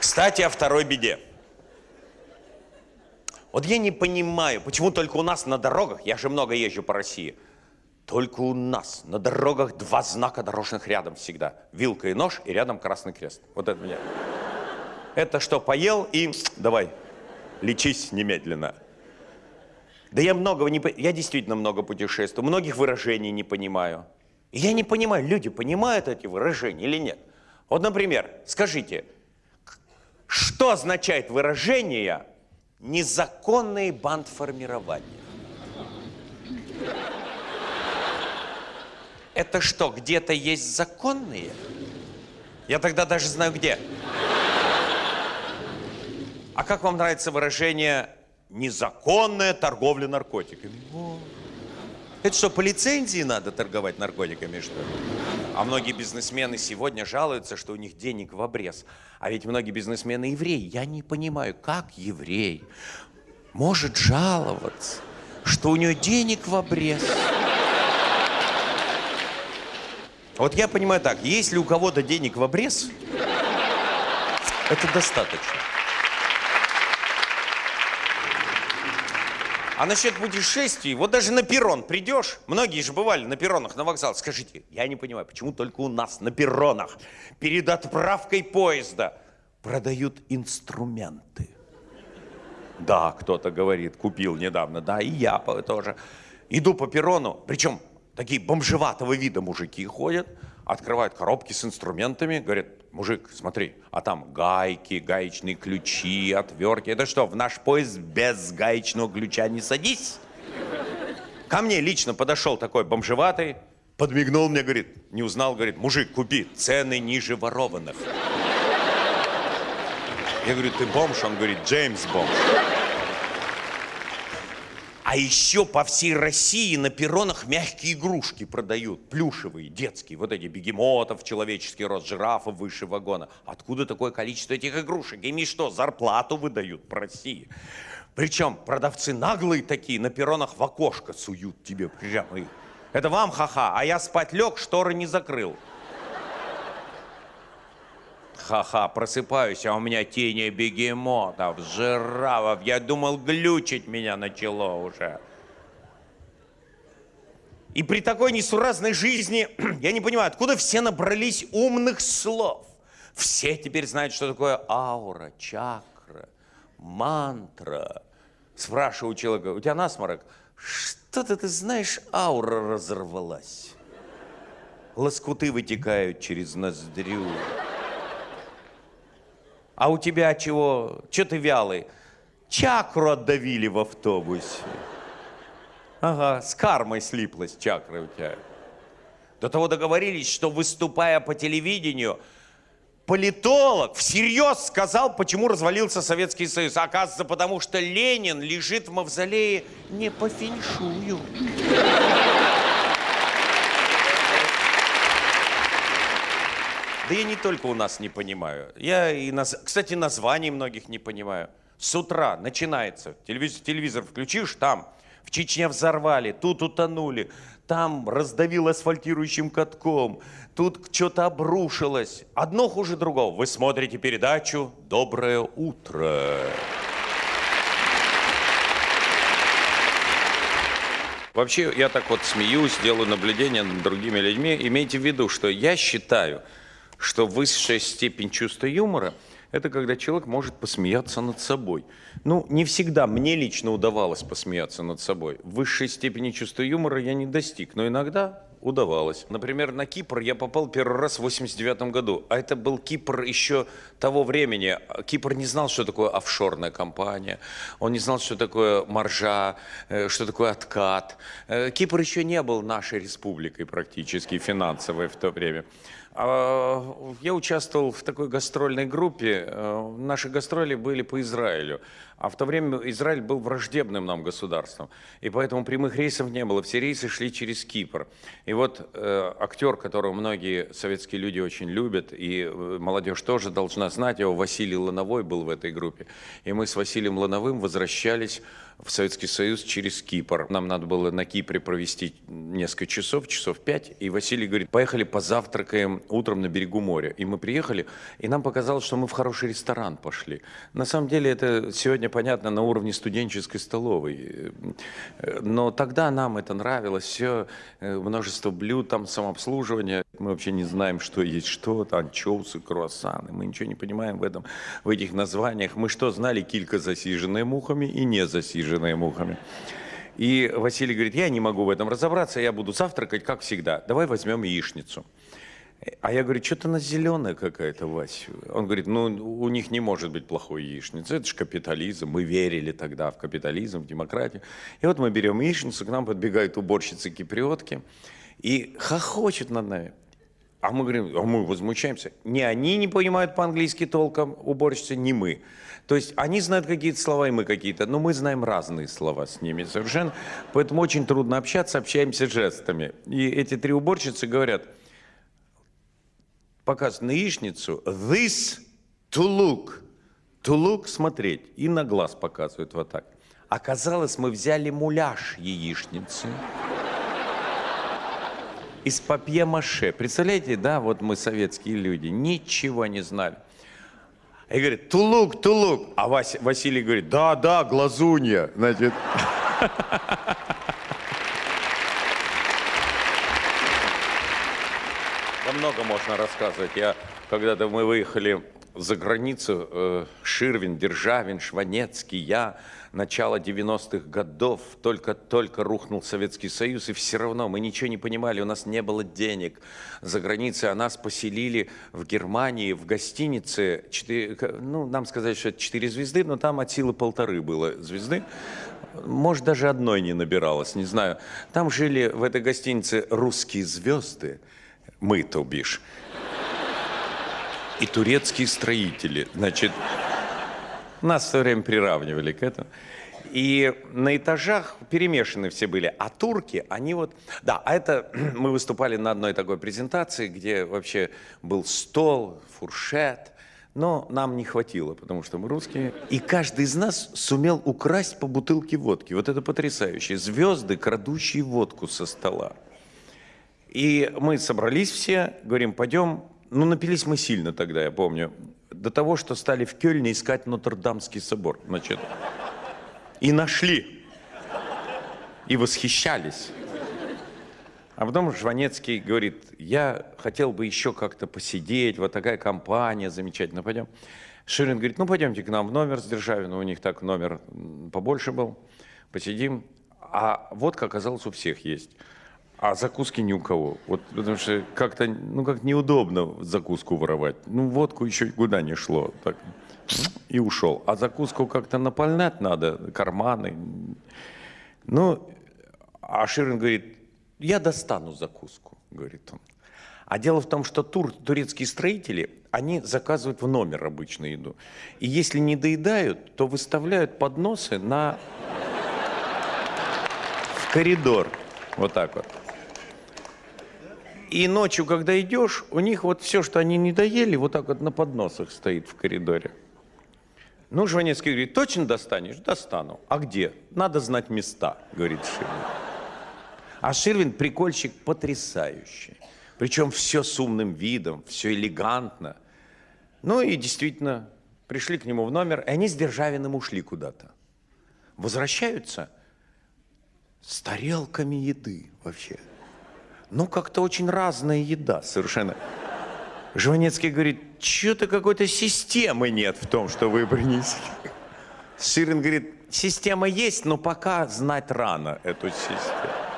Кстати, о второй беде. Вот я не понимаю, почему только у нас на дорогах, я же много езжу по России, только у нас на дорогах два знака дорожных рядом всегда. Вилка и нож, и рядом красный крест. Вот это меня. Это что, поел и давай, лечись немедленно. Да я многого не... Я действительно много путешествую, многих выражений не понимаю. И я не понимаю, люди понимают эти выражения или нет. Вот, например, скажите, что означает выражение «незаконный бандформирование»? Это что, где-то есть законные? Я тогда даже знаю где. А как вам нравится выражение «незаконная торговля наркотиками»? Это что, по лицензии надо торговать наркотиками, что ли? А многие бизнесмены сегодня жалуются, что у них денег в обрез. А ведь многие бизнесмены евреи. Я не понимаю, как еврей может жаловаться, что у него денег в обрез. Вот я понимаю так, если у кого-то денег в обрез, это достаточно. А насчет путешествий, вот даже на перрон придешь, многие же бывали на перронах, на вокзал. Скажите, я не понимаю, почему только у нас на перронах перед отправкой поезда продают инструменты? Да, кто-то говорит, купил недавно, да, и я тоже. Иду по перрону, причем такие бомжеватого вида мужики ходят, открывают коробки с инструментами, говорят, мужик, смотри, а там гайки, гаечные ключи, отвертки. Это что, в наш поезд без гаечного ключа не садись? Ко мне лично подошел такой бомжеватый, подмигнул мне, говорит, не узнал, говорит, мужик, купи, цены ниже ворованных. Я говорю, ты бомж? Он говорит, Джеймс бомж. А еще по всей России на перронах мягкие игрушки продают, плюшевые, детские, вот эти бегемотов, человеческий рост, жирафов выше вагона. Откуда такое количество этих игрушек? Ими что, зарплату выдают по России? Причем продавцы наглые такие, на перронах в окошко суют тебе прямо. Это вам ха-ха, а я спать лег, шторы не закрыл. Ха-ха, просыпаюсь, а у меня тени бегемотов, жирафов. Я думал, глючить меня начало уже. И при такой несуразной жизни, я не понимаю, откуда все набрались умных слов. Все теперь знают, что такое аура, чакра, мантра. Спрашиваю человека, у тебя насморок? Что-то ты знаешь, аура разорвалась. Лоскуты вытекают через ноздрю. А у тебя чего? Че ты вялый? Чакру отдавили в автобусе. Ага, с кармой слиплась чакра у тебя. До того договорились, что выступая по телевидению, политолог всерьез сказал, почему развалился Советский Союз. А Оказывается, потому что Ленин лежит в мавзолее не по феншую. Да я не только у нас не понимаю. Я и, наз... кстати, названий многих не понимаю. С утра начинается. Телевизор, телевизор включишь, там в Чечне взорвали, тут утонули, там раздавил асфальтирующим катком, тут что-то обрушилось. Одно хуже другого. Вы смотрите передачу «Доброе утро». Вообще, я так вот смеюсь, делаю наблюдения над другими людьми. Имейте в виду, что я считаю, что высшая степень чувства юмора – это когда человек может посмеяться над собой. Ну, не всегда мне лично удавалось посмеяться над собой. Высшей степени чувства юмора я не достиг, но иногда удавалось. Например, на Кипр я попал первый раз в 89 году, а это был Кипр еще того времени. Кипр не знал, что такое офшорная компания, он не знал, что такое маржа, э, что такое откат. Э, Кипр еще не был нашей республикой практически финансовой в то время. А, Я участвовал в такой гастрольной группе. Э, Наши гастроли были по Израилю. А в то время Израиль был враждебным нам государством. И поэтому прямых рейсов не было. Все рейсы шли через Кипр. И вот э, актер, которого многие советские люди очень любят, и э, молодежь тоже должна знать его, Василий Лановой был в этой группе. И мы с Василием Лановым возвращались в Советский Союз через Кипр. Нам надо было на Кипре провести несколько часов, часов пять. И Василий говорит, поехали позавтракаем утром на берегу моря. И мы приехали, и нам показалось, что мы в хороший ресторан пошли. На самом деле это сегодня понятно на уровне студенческой столовой. Но тогда нам это нравилось. Все, э, множество блюд, там самообслуживание. Мы вообще не знаем, что есть что. Там анчоусы, круассаны. Мы ничего не понимаем в этом, в этих названиях. Мы что знали? Килька, засиженная мухами и не засиженная мухами. И Василий говорит, я не могу в этом разобраться, я буду завтракать, как всегда. Давай возьмем яичницу. А я говорю, что-то она зеленая какая-то, Вась. Он говорит, ну, у них не может быть плохой яичницы, это же капитализм. Мы верили тогда в капитализм, в демократию. И вот мы берем яичницу, к нам подбегают уборщицы-киприотки и хохочут над нами. А мы говорим, а мы возмущаемся. Не они не понимают по-английски толком, уборщицы, не мы. То есть они знают какие-то слова, и мы какие-то, но мы знаем разные слова с ними совершенно. Поэтому очень трудно общаться, общаемся жестами. И эти три уборщицы говорят, показывают на яичницу, this to look. To look – смотреть. И на глаз показывают вот так. Оказалось, мы взяли муляж яичницы из папье-маше. Представляете, да, вот мы советские люди, ничего не знали. И говорит, тулук, тулук. А Вась, Василий говорит, да, да, глазунья. Значит, Да много можно рассказывать. Я, когда-то мы выехали за границу, э, Ширвин, Державин, Шванецкий, я, начало 90-х годов, только-только рухнул Советский Союз, и все равно мы ничего не понимали, у нас не было денег за границей, а нас поселили в Германии, в гостинице, 4, ну, нам сказали, что это 4 звезды, но там от силы полторы было звезды, может, даже одной не набиралось, не знаю. Там жили в этой гостинице русские звезды, мы, то бишь, и турецкие строители. Значит, нас все время приравнивали к этому. И на этажах перемешаны все были. А турки, они вот... Да, а это мы выступали на одной такой презентации, где вообще был стол, фуршет. Но нам не хватило, потому что мы русские. И каждый из нас сумел украсть по бутылке водки. Вот это потрясающе. Звезды, крадущие водку со стола. И мы собрались все, говорим, пойдем. Ну, напились мы сильно тогда, я помню. До того, что стали в Кёльне искать Нотр-Дамский собор. Значит, и нашли. И восхищались. А потом Жванецкий говорит, я хотел бы еще как-то посидеть, вот такая компания замечательная, пойдем. Ширин говорит, ну пойдемте к нам в номер с Державиным, у них так номер побольше был, посидим. А водка оказалось у всех есть. А закуски ни у кого. Вот потому что как-то, ну как неудобно закуску воровать. Ну водку еще куда не шло. Так. И ушел. А закуску как-то напольнять надо, карманы. Ну, а Ширин говорит, я достану закуску, говорит он. А дело в том, что тур, турецкие строители, они заказывают в номер обычную еду. И если не доедают, то выставляют подносы на... в коридор. Вот так вот. И ночью, когда идешь, у них вот все, что они не доели, вот так вот на подносах стоит в коридоре. Ну, Жванецкий говорит, точно достанешь? Достану. А где? Надо знать места, говорит Ширвин. А Ширвин прикольщик потрясающий. Причем все с умным видом, все элегантно. Ну и действительно, пришли к нему в номер, и они с Державиным ушли куда-то. Возвращаются с тарелками еды вообще. Ну, как-то очень разная еда совершенно. Жванецкий говорит, что-то какой-то системы нет в том, что вы принесли. Ширин говорит, система есть, но пока знать рано эту систему.